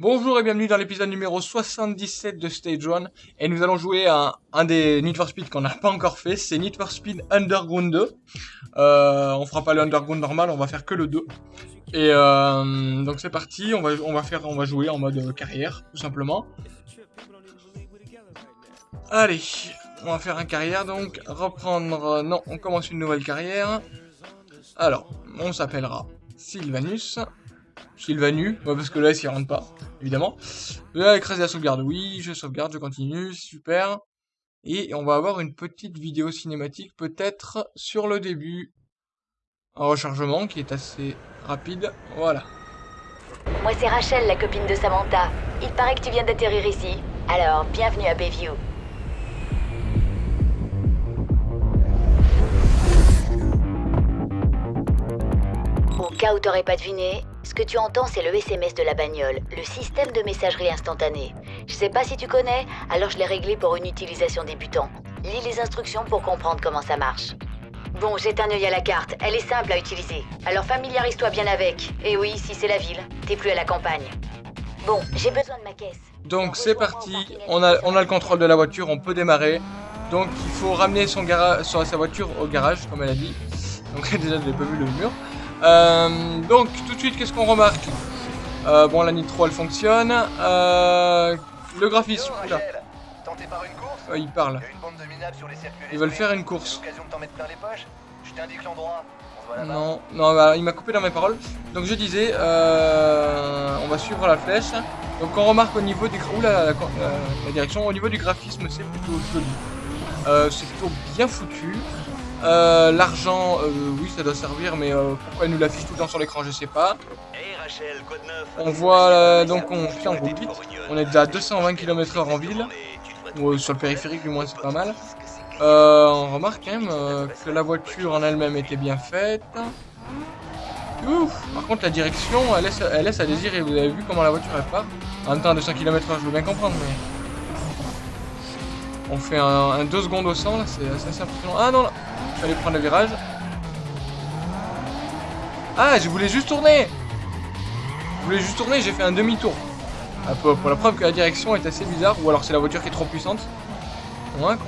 Bonjour et bienvenue dans l'épisode numéro 77 de Stage 1 et nous allons jouer à un des Need for Speed qu'on n'a pas encore fait, c'est Need for Speed Underground 2. Euh, on fera pas le Underground normal, on va faire que le 2. Et euh, donc c'est parti, on va, faire, on va jouer en mode carrière tout simplement. Allez, on va faire un carrière donc, reprendre, non, on commence une nouvelle carrière. Alors, on s'appellera Sylvanus. Sylvanu, ouais, parce que là, il rentre pas, évidemment. Là, écraser la sauvegarde, oui, je sauvegarde, je continue, super. Et on va avoir une petite vidéo cinématique, peut-être, sur le début. Un rechargement qui est assez rapide, voilà. Moi, c'est Rachel, la copine de Samantha. Il paraît que tu viens d'atterrir ici. Alors, bienvenue à Bayview. Cas où t'aurais pas deviné, ce que tu entends, c'est le SMS de la bagnole, le système de messagerie instantanée. Je sais pas si tu connais, alors je l'ai réglé pour une utilisation débutant. Lis les instructions pour comprendre comment ça marche. Bon, jette un œil à la carte, elle est simple à utiliser. Alors familiarise-toi bien avec. Et oui, si c'est la ville, t'es plus à la campagne. Bon, j'ai besoin de ma caisse. Donc c'est parti, on a, on a le contrôle de la voiture, on peut démarrer. Donc il faut ramener son sa voiture au garage, comme elle a dit. Donc déjà je n'ai pas vu le mur. Euh, donc tout de suite, qu'est-ce qu'on remarque euh, Bon, la nitro elle fonctionne. Euh, le graphisme. Ouais, il parle. Ils veulent faire une course. Non, non, bah, il m'a coupé dans mes paroles. Donc je disais, euh, on va suivre la flèche. Donc on remarque au niveau du la, la, la, direction, au niveau du graphisme, c'est plutôt joli. Euh, c'est plutôt bien foutu. Euh, L'argent, euh, oui, ça doit servir, mais euh, pourquoi il nous l'affiche tout le temps sur l'écran, je sais pas. On voit, donc on, putain, on roule vite. On est déjà à 220 km/h en ville. Ou sur le périphérique, du moins, c'est pas mal. On remarque quand même que la voiture en elle-même était bien faite. Ouf. Par contre, la direction, elle laisse, elle laisse à désirer. Vous avez vu comment la voiture elle part En même temps, à 200 km/h, je veux bien comprendre, mais. On fait un, 2 secondes au 100, là, c'est assez impressionnant. Ah non, là J'allais prendre le virage. Ah, je voulais juste tourner Je voulais juste tourner, j'ai fait un demi-tour. Ah, pour, la preuve que la direction est assez bizarre, ou alors c'est la voiture qui est trop puissante. Con.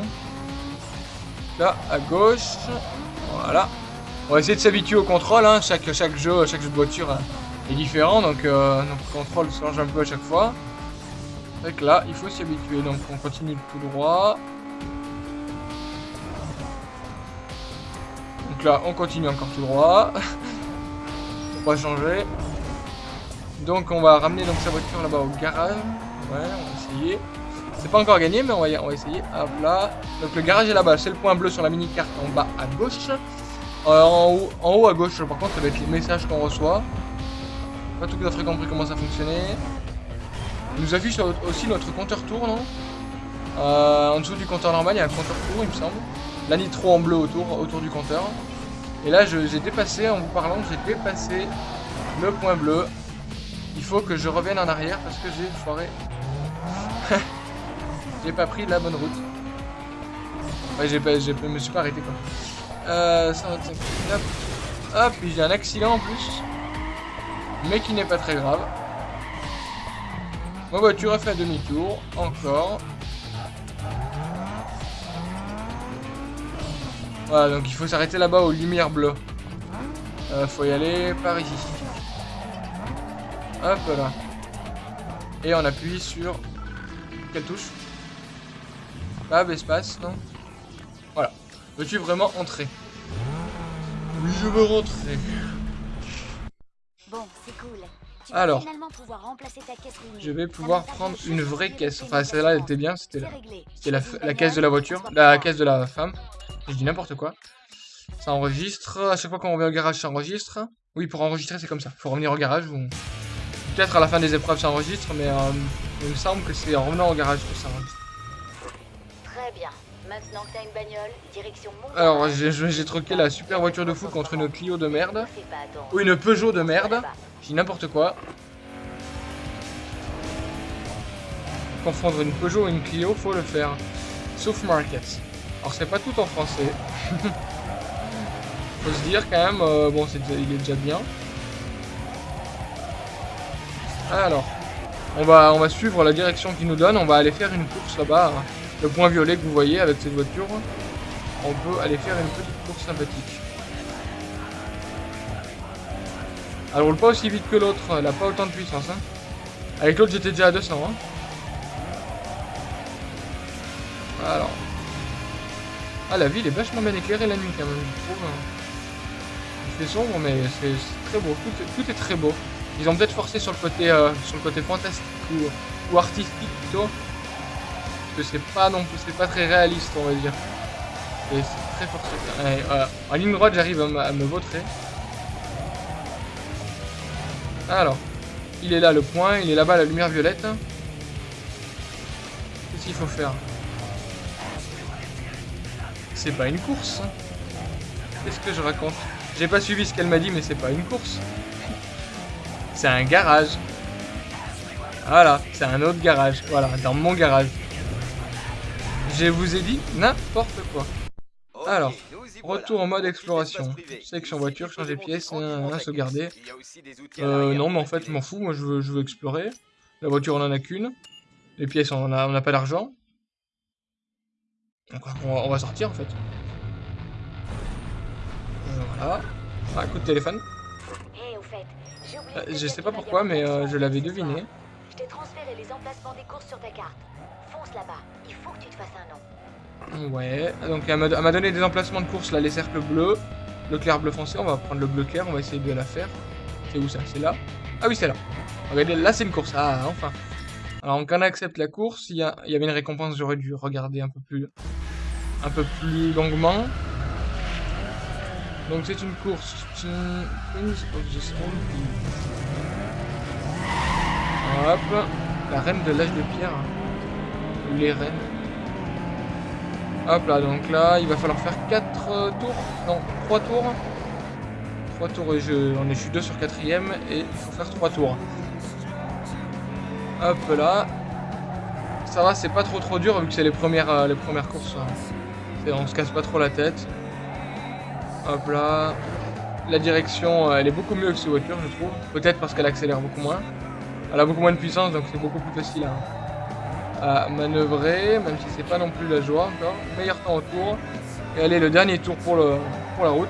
Là, à gauche. Voilà. On va essayer de s'habituer au contrôle, hein. chaque, chaque, jeu, chaque de voiture hein, est différent, donc, euh, le contrôle change un peu à chaque fois. C'est que là, il faut s'y habituer, donc on continue tout droit. On continue encore tout droit. on va changer. Donc on va ramener donc sa voiture là-bas au garage. Ouais, on va essayer. C'est pas encore gagné, mais on va, essayer. Hop là. Donc le garage est là-bas. C'est le point bleu sur la mini-carte en bas à gauche. Euh, en, haut, en haut à gauche, par contre, ça va être les messages qu'on reçoit. Pas tout à fait compris comment ça fonctionnait. Il nous affiche aussi notre compteur tour, non? Euh, En dessous du compteur normal, il y a un compteur tour, il me semble. La nitro en bleu autour, autour du compteur. Et là, j'ai dépassé, en vous parlant, j'ai dépassé le point bleu. Il faut que je revienne en arrière parce que j'ai foiré. j'ai pas pris la bonne route. Ouais, j'ai pas, je me suis pas arrêté quoi. Euh, 125 hop, j'ai un accident en plus. Mais qui n'est pas très grave. Ma voiture a fait demi-tour, encore. Voilà, donc il faut s'arrêter là-bas aux lumières bleues. Euh, faut y aller par ici. Hop là. Et on appuie sur... Quelle touche? Tab, espace, non? Voilà. Veux-tu vraiment entrer? Oui, je veux rentrer. Bon, c'est cool. Alors, je vais pouvoir prendre une vraie caisse. Enfin, celle-là, elle était bien. C'était la, la, la caisse de la voiture. La caisse de la femme. Je dis n'importe quoi. Ça enregistre. À chaque fois qu'on revient au garage, ça enregistre. Oui, pour enregistrer, c'est comme ça. faut revenir au garage. Ou... Peut-être à la fin des épreuves, ça enregistre. Mais euh, il me semble que c'est en revenant au garage que ça enregistre. Très bien. Maintenant que t'as une bagnole, direction Alors, j'ai troqué la super voiture de fou contre une Clio de merde. Ou une Peugeot de merde. Je dis n'importe quoi. Confondre une Peugeot et une Clio, faut le faire. Sauf Market. Alors, c'est pas tout en français. faut se dire quand même, euh, bon, il est déjà bien. Alors. On va, on va suivre la direction qu'il nous donne. On va aller faire une course là-bas. Le point violet que vous voyez avec cette voiture. On peut aller faire une petite course sympathique. Elle roule pas aussi vite que l'autre. Elle a pas autant de puissance. Hein. Avec l'autre, j'étais déjà à 200. Hein. Ah, la ville est vachement bien éclairée la nuit quand même, je trouve. Hein. Il fait sombre, mais c'est très beau. Tout est, très beau. Ils ont peut-être forcé sur le côté, euh, sur le côté fantastique ou, artistique plutôt. Parce que c'est pas non plus, c'est pas très réaliste, on va dire. Et c'est très forcé. en ligne droite, j'arrive à, me vautrer. Alors, il est là le point, il est là-bas la lumière violette. Qu'est-ce qu'il faut faire? C'est pas une course. Qu'est-ce que je raconte J'ai pas suivi ce qu'elle m'a dit, mais c'est pas une course. C'est un garage. Voilà, c'est un autre garage. Voilà, dans mon garage. Je vous ai dit n'importe quoi. Alors, retour en mode exploration. Section voiture, changer pièce, un, sauvegarder. Euh, non, mais en fait, je m'en fous. Moi, je veux, je veux explorer. La voiture, on en a qu'une. Les pièces, on n'a on pas d'argent. Donc, on va, sortir, en fait. Euh, voilà. Ah, coup de téléphone. Euh, je sais pas pourquoi, mais euh, je l'avais deviné. Je t'ai transféré les emplacements des courses sur ta carte. Fonce là-bas. Il faut que tu te fasses un nom. Ouais, donc elle m'a donné des emplacements de course là, les cercles bleus, le clair bleu foncé, on va prendre le bleu clair, on va essayer de la faire. C'est où ça? C'est là? Ah oui, c'est là. Regardez, là c'est une course, ah enfin. Alors quand on accepte la course, il y, y avait une récompense, j'aurais dû regarder un peu plus un peu plus longuement. Donc c'est une course. Hop, la reine de l'âge de pierre. Les reines. Hop là, donc là, il va falloir faire 4 euh, tours. Non, 3 tours. 3 tours et je, on est, je suis 2 sur 4 et il faut faire 3 tours. Hop là. Ça va, c'est pas trop trop dur vu que c'est les premières, euh, les premières courses. On se casse pas trop la tête. Hop là. La direction, euh, elle est beaucoup mieux que ces voitures, je trouve. Peut-être parce qu'elle accélère beaucoup moins. Elle a beaucoup moins de puissance, donc c'est beaucoup plus facile à, manœuvrer, même si c'est pas non plus la joie. Meilleur temps au tour. Et allez, le dernier tour pour, le, pour la route.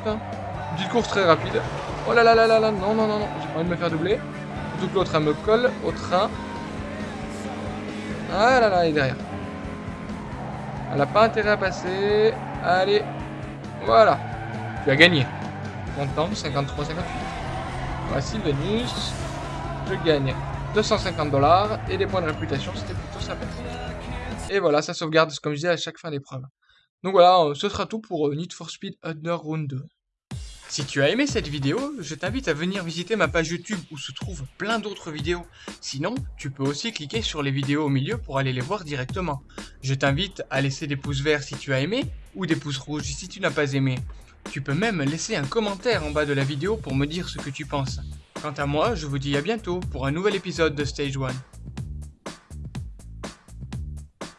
Petite course très rapide. Oh là là là là là, non, non, non, non, j'ai pas envie de me faire doubler. Surtout que l'autre, elle me colle au train. Ah là là, elle est derrière. Elle a pas intérêt à passer. Allez, voilà. Tu as gagné. Content, 53, 58. Voici Venus. Je gagne 250 dollars et des points de réputation, c'était plutôt sympathique. Et voilà, ça sauvegarde, comme je disais, à chaque fin d'épreuve. Donc voilà, ce sera tout pour euh, Need for Speed Underground 2. Si tu as aimé cette vidéo, je t'invite à venir visiter ma page YouTube où se trouvent plein d'autres vidéos. Sinon, tu peux aussi cliquer sur les vidéos au milieu pour aller les voir directement. Je t'invite à laisser des pouces verts si tu as aimé, ou des pouces rouges si tu n'as pas aimé. Tu peux même laisser un commentaire en bas de la vidéo pour me dire ce que tu penses. Quant à moi, je vous dis à bientôt pour un nouvel épisode de Stage 1.